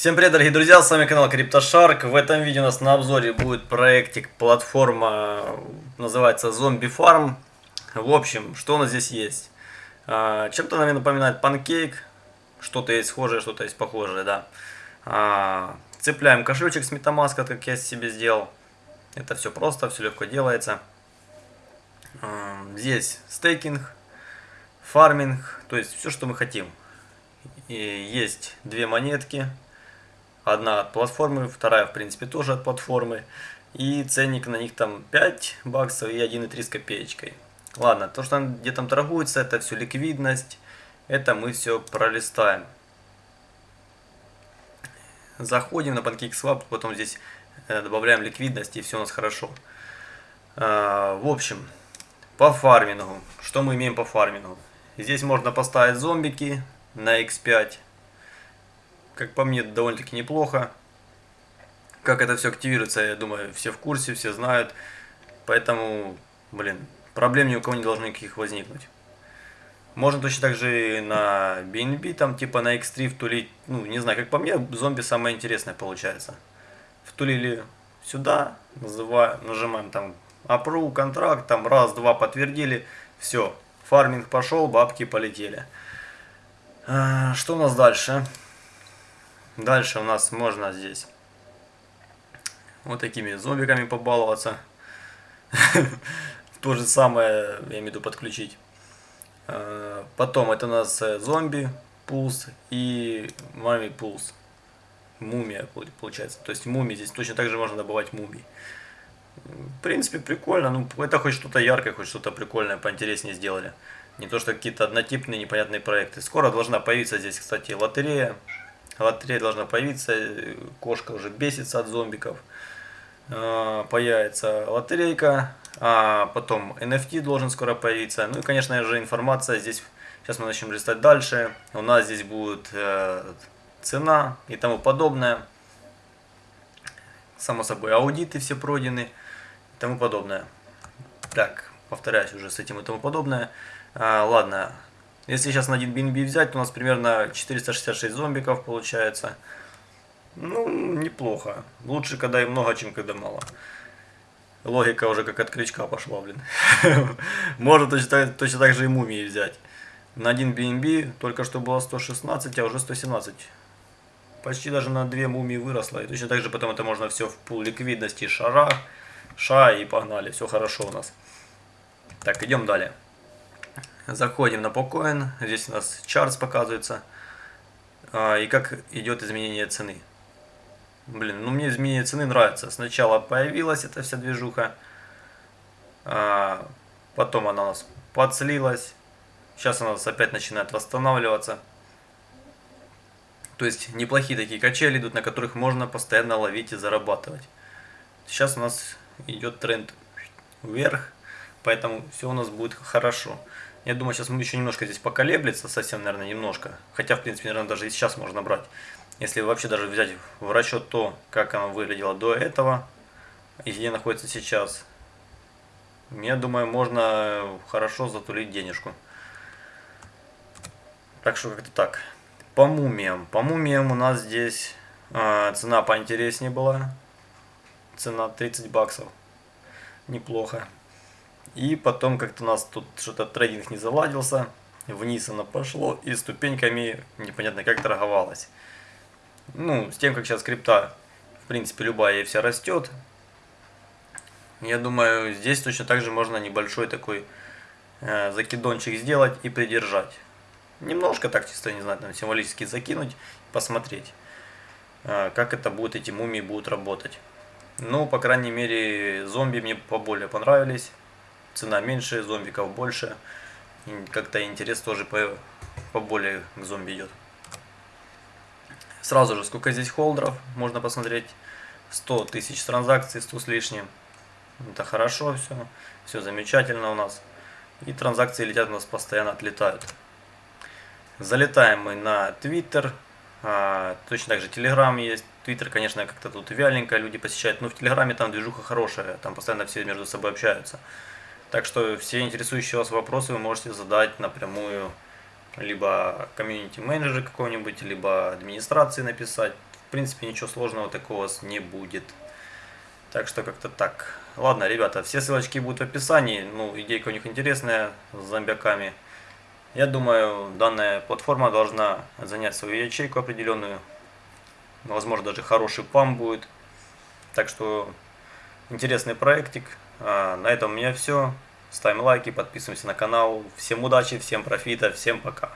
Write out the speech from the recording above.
Всем привет, дорогие друзья, с вами канал CryptoShark. В этом видео у нас на обзоре будет проектик, платформа, называется Zombie Farm. В общем, что у нас здесь есть? А, чем-то, наверное, напоминает Pancake. Что-то есть схожее, что-то есть похожее, да. А, цепляем кошелечек с MetaMask, как я себе сделал. Это все просто, все легко делается. А, здесь стейкинг, фарминг, то есть все, что мы хотим. И есть две монетки Одна от платформы, вторая, в принципе, тоже от платформы. И ценник на них там 5 баксов и 1,3 с копеечкой. Ладно, то, что где там торгуется, это все ликвидность. Это мы все пролистаем. Заходим на PancakeSwap, потом здесь э, добавляем ликвидность и все у нас хорошо. А, в общем, по фармингу. Что мы имеем по фармингу? Здесь можно поставить зомбики на x5 как по мне, довольно-таки неплохо. Как это все активируется, я думаю, все в курсе, все знают. Поэтому, блин, проблем ни у кого не должно никаких возникнуть. Можно точно так же и на BNB, там типа на X3 втулить, ну не знаю, как по мне, зомби самое интересное получается. Втулили сюда, называем, нажимаем там approve, контракт, там раз, два подтвердили, все, фарминг пошел, бабки полетели. А, что у нас дальше? Дальше у нас можно здесь вот такими зомбиками побаловаться. То же самое, я имею в виду, подключить. А, потом это у нас э, зомби, пулс и мами пулс. Мумия получается. То есть мумии здесь точно так же можно добывать мумий. В принципе, прикольно. Ну, это хоть что-то яркое, хоть что-то прикольное, поинтереснее сделали. Не то, что какие-то однотипные непонятные проекты. Скоро должна появиться здесь, кстати, лотерея лотерея должна появиться, кошка уже бесится от зомбиков. А, появится лотерейка, а потом NFT должен скоро появиться. Ну и, конечно же, информация здесь, сейчас мы начнем листать дальше. У нас здесь будет э, цена и тому подобное. Само собой, аудиты все пройдены и тому подобное. Так, повторяюсь уже с этим и тому подобное. А, ладно, если сейчас на один BNB взять, то у нас примерно 466 зомбиков получается. Ну, неплохо. Лучше, когда и много, чем когда мало. Логика уже как от крючка пошла, блин. Можно точно, точно так же и мумии взять. На один BNB только что было 116, а уже 117. Почти даже на две мумии выросло. И точно так же потом это можно все в пул ликвидности шара, ша и погнали. Все хорошо у нас. Так, идем далее. Заходим на Pocoin, здесь у нас чарт показывается. А, и как идет изменение цены. Блин, ну мне изменение цены нравится. Сначала появилась эта вся движуха. А, потом она у нас подслилась. Сейчас она у нас опять начинает восстанавливаться. То есть неплохие такие качели идут, на которых можно постоянно ловить и зарабатывать. Сейчас у нас идет тренд вверх, поэтому все у нас будет хорошо. Я думаю, сейчас мы еще немножко здесь поколеблется, совсем, наверное, немножко. Хотя, в принципе, наверное, даже и сейчас можно брать. Если вообще даже взять в расчет то, как оно выглядело до этого, и где находится сейчас, я думаю, можно хорошо затулить денежку. Так что как-то так. По мумиям. По мумиям у нас здесь э, цена поинтереснее была. Цена 30 баксов. Неплохо. И потом как-то у нас тут что-то трейдинг не заладился. Вниз оно пошло и ступеньками непонятно как торговалось. Ну, с тем, как сейчас крипта, в принципе, любая и вся растет. Я думаю, здесь точно так же можно небольшой такой э, закидончик сделать и придержать. Немножко так чисто, не знаю, там символически закинуть, посмотреть, э, как это будет, эти мумии будут работать. Ну, по крайней мере, зомби мне поболее понравились цена меньше, зомбиков больше. Как-то интерес тоже по, поболее к зомби идет. Сразу же, сколько здесь холдеров, можно посмотреть. 100 тысяч транзакций, 100 с лишним. Это хорошо все, все замечательно у нас. И транзакции летят у нас постоянно, отлетают. Залетаем мы на Twitter. А, точно так же Telegram есть. Twitter, конечно, как-то тут вяленько люди посещают. Но в Телеграме там движуха хорошая. Там постоянно все между собой общаются. Так что все интересующие вас вопросы вы можете задать напрямую либо комьюнити менеджера какого-нибудь, либо администрации написать. принципе, ничего сложного такого не будет. Так что как-то так. Ладно, ребята, все ссылочки будут в описании. Ну, идейка у них интересная с зомбяками. Я думаю, данная платформа должна занять свою ячейку определенную. Возможно, даже хороший пам будет. Так что, интересный проектик. А, на этом у меня все. Ставим лайки, подписываемся на канал. Всем удачи, всем профита, всем пока.